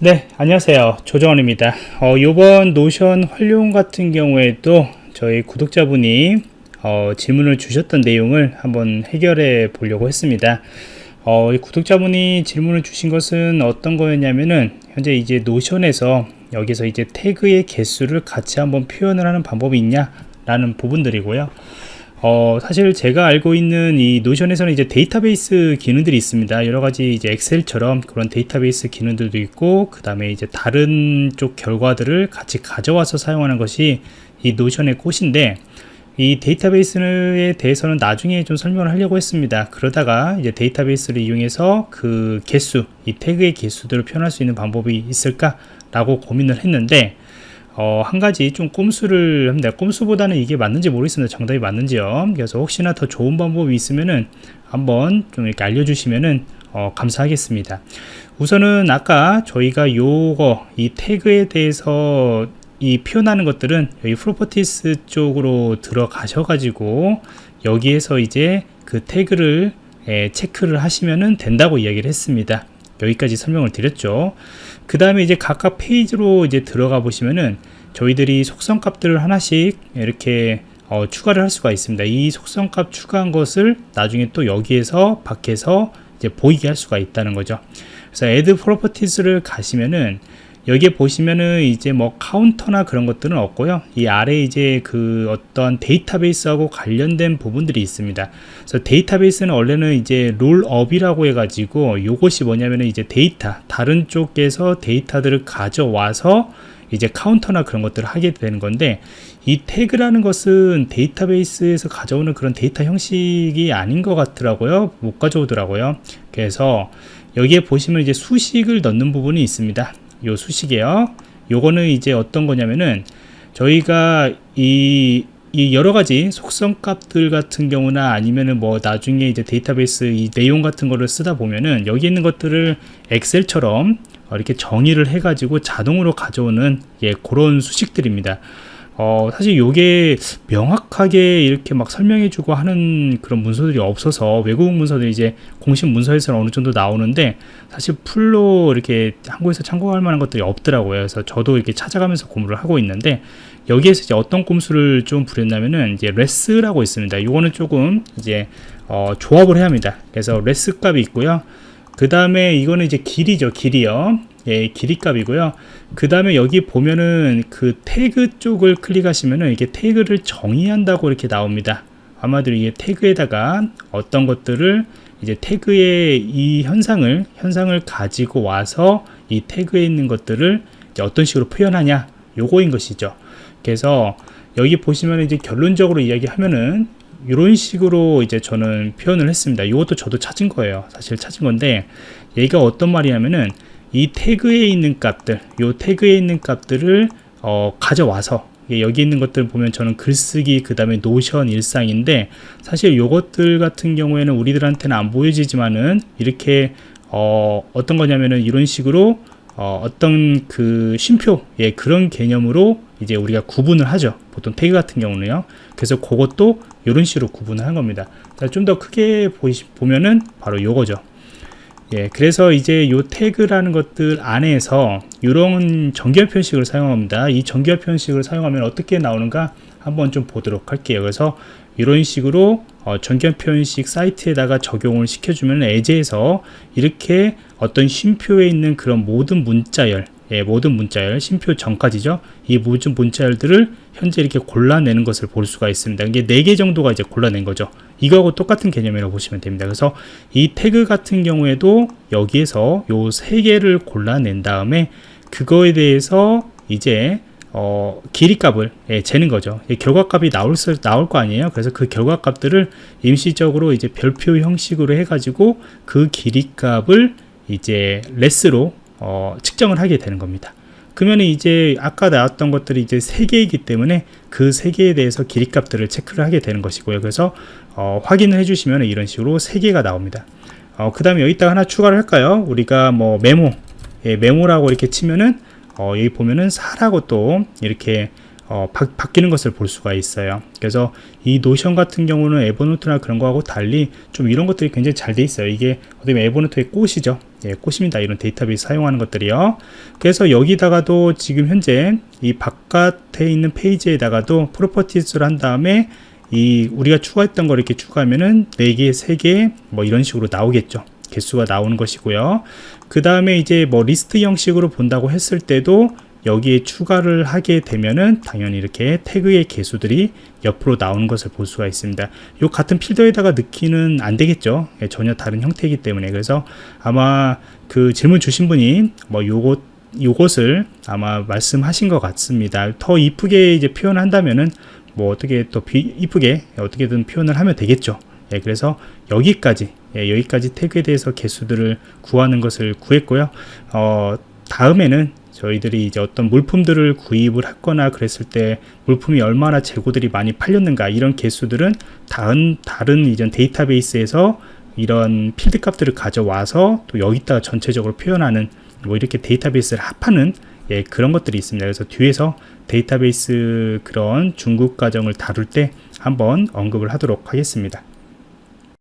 네 안녕하세요. 조정원입니다. 어, 이번 Notion 활용 같은 경우에도 저희 구독자분이 어, 질문을 주셨던 내용을 한번 해결해 보려고 했습니다. 어, 구독자분이 질문을 주신 것은 어떤 거였냐면은 현재 이제 Notion에서 여기서 이제 태그의 개수를 같이 한번 표현을 하는 방법이 있냐 라는 부분들이고요 어, 사실 제가 알고 있는 이 Notion에서는 이제 데이터베이스 기능들이 있습니다. 여러 가지 이제 엑셀처럼 그런 데이터베이스 기능들도 있고, 그 다음에 이제 다른 쪽 결과들을 같이 가져와서 사용하는 것이 이 노션의 꽃인데, 이 데이터베이스에 대해서는 나중에 좀 설명을 하려고 했습니다. 그러다가 이제 데이터베이스를 이용해서 그 개수, 이 태그의 개수들을 표현할 수 있는 방법이 있을까라고 고민을 했는데, 어, 한 가지 좀 꼼수를 합니다. 꼼수보다는 이게 맞는지 모르겠습니다. 정답이 맞는지요. 그래서 혹시나 더 좋은 방법이 있으면은 한번 좀 이렇게 알려주시면은 어, 감사하겠습니다. 우선은 아까 저희가 요거 이 태그에 대해서 이 표현하는 것들은 여기 properties 쪽으로 들어가셔 가지고 여기에서 이제 그 태그를 에, 체크를 하시면은 된다고 이야기를 했습니다. 여기까지 설명을 드렸죠. 그 다음에 이제 각각 페이지로 이제 들어가 보시면은 저희들이 속성 값들을 하나씩 이렇게 어, 추가를 할 수가 있습니다. 이 속성 값 추가한 것을 나중에 또 여기에서 밖에서 이제 보이게 할 수가 있다는 거죠. 그래서 add properties를 가시면은 여기에 보시면은 이제 뭐 카운터나 그런 것들은 없고요. 이 아래 이제 그 어떤 데이터베이스하고 관련된 부분들이 있습니다. 그래서 데이터베이스는 원래는 이제 rollup이라고 해가지고 이것이 뭐냐면은 이제 데이터 다른 쪽에서 데이터들을 가져와서 이제 카운터나 그런 것들을 하게 되는 건데 이 태그라는 것은 데이터베이스에서 가져오는 그런 데이터 형식이 아닌 것 같더라고요 못 가져오더라고요 그래서 여기에 보시면 이제 수식을 넣는 부분이 있습니다 요 수식이에요. 요거는 이제 어떤 거냐면은 저희가 이, 이 여러 가지 속성 값들 같은 경우나 아니면은 뭐 나중에 이제 데이터베이스 이 내용 같은 거를 쓰다 보면은 여기 있는 것들을 엑셀처럼 이렇게 정의를 해 가지고 자동으로 가져오는 예 그런 수식들입니다 어, 사실 이게 명확하게 이렇게 막 설명해주고 하는 그런 문서들이 없어서 외국 문서들이 이제 공식 문서에서는 어느 정도 나오는데 사실 풀로 이렇게 한국에서 참고할 만한 것들이 없더라고요. 그래서 저도 이렇게 찾아가면서 공부를 하고 있는데 여기에서 이제 어떤 꼼수를 좀 부렸냐면은 이제 레스라고 있습니다. 이거는 조금 이제 어, 조합을 해야 합니다. 그래서 레스 값이 있고요. 그 다음에 이거는 이제 길이죠. 길이요. 예, 길이 값이고요. 그 다음에 여기 보면은 그 태그 쪽을 클릭하시면은 이게 태그를 정의한다고 이렇게 나옵니다. 아마도 이게 태그에다가 어떤 것들을 이제 태그의 이 현상을 현상을 가지고 와서 이 태그에 있는 것들을 어떤 식으로 표현하냐 요거인 것이죠. 그래서 여기 보시면 이제 결론적으로 이야기하면은 이런 식으로 이제 저는 표현을 했습니다. 이것도 저도 찾은 거예요. 사실 찾은 건데 얘가 어떤 말이냐면은 이 태그에 있는 값들 요 태그에 있는 값들을 어, 가져와서 여기 있는 것들 보면 저는 글쓰기 그 다음에 노션 일상인데 사실 요것들 같은 경우에는 우리들한테는 안 보여지지만은 이렇게 어, 어떤 거냐면은 이런 식으로 어, 어떤 그 쉼표 예, 그런 개념으로 이제 우리가 구분을 하죠. 보통 태그 같은 경우는요. 그래서 그것도 이런 식으로 구분을 한 겁니다. 좀 더 크게 보시, 보면은 바로 요거죠 예, 그래서 이제 요 태그라는 것들 안에서 이런 정결 표식을 사용합니다. 이 정결 표식을 사용하면 어떻게 나오는가 한번 좀 보도록 할게요. 그래서 이런 식으로 어, 정결 표현식 사이트에다가 적용을 시켜주면 에제에서 이렇게 어떤 쉼표에 있는 그런 모든 문자열 예, 모든 문자열, 심표 전까지죠. 이 모든 문자열들을 현재 이렇게 골라내는 것을 볼 수가 있습니다. 이게 4개 정도가 이제 골라낸 거죠. 이거하고 똑같은 개념이라고 보시면 됩니다. 그래서 이 태그 같은 경우에도 여기에서 요 3개를 골라낸 다음에 그거에 대해서 이제 어, 길이 값을 예, 재는 거죠. 결과값이 나올, 수, 나올 거 아니에요. 그래서 그 결과값들을 임시적으로 이제 별표 형식으로 해가지고 그 길이 값을 이제 레스로 어, 측정을 하게 되는 겁니다. 그러면 이제 아까 나왔던 것들이 이제 세 개이기 때문에 그 세 개에 대해서 길이 값들을 체크를 하게 되는 것이고요. 그래서 어, 확인을 해주시면 이런 식으로 세 개가 나옵니다. 어, 그 다음에 여기다가 하나 추가를 할까요? 우리가 뭐 메모, 예, 메모라고 이렇게 치면은 어, 여기 보면은 4라고 또 이렇게 어, 바, 바뀌는 것을 볼 수가 있어요. 그래서 이 Notion 같은 경우는 Evernote나 그런 거하고 달리 좀 이런 것들이 굉장히 잘 돼 있어요. 이게 어떻게 보면 Evernote의 꽃이죠. 예, 꽃입니다. 이런 데이터베이스 사용하는 것들이요. 그래서 여기다가도 지금 현재 이 바깥에 있는 페이지에다가도 properties를 한 다음에 이 우리가 추가했던 걸 이렇게 추가하면은 4개, 3개 뭐 이런 식으로 나오겠죠. 개수가 나오는 것이고요. 그 다음에 이제 뭐 리스트 형식으로 본다고 했을 때도 여기에 추가를 하게 되면은 당연히 이렇게 태그의 개수들이 옆으로 나오는 것을 볼 수가 있습니다. 요 같은 필더에다가 넣기는 안 되겠죠. 예, 전혀 다른 형태이기 때문에 그래서 아마 그 질문 주신 분이 뭐 요것 요것을 아마 말씀하신 것 같습니다. 더 이쁘게 이제 표현한다면은 뭐 어떻게 또 비, 이쁘게 어떻게든 표현을 하면 되겠죠. 예, 그래서 여기까지 예, 여기까지 태그에 대해서 개수들을 구하는 것을 구했고요. 어, 다음에는 저희들이 이제 어떤 물품들을 구입을 했거나 그랬을 때 물품이 얼마나 재고들이 많이 팔렸는가 이런 개수들은 다른 다른 이전 데이터베이스에서 이런 필드 값들을 가져와서 또 여기다가 전체적으로 표현하는 뭐 이렇게 데이터베이스를 합하는 예, 그런 것들이 있습니다. 그래서 뒤에서 데이터베이스 그런 중국 과정을 다룰 때 한번 언급을 하도록 하겠습니다.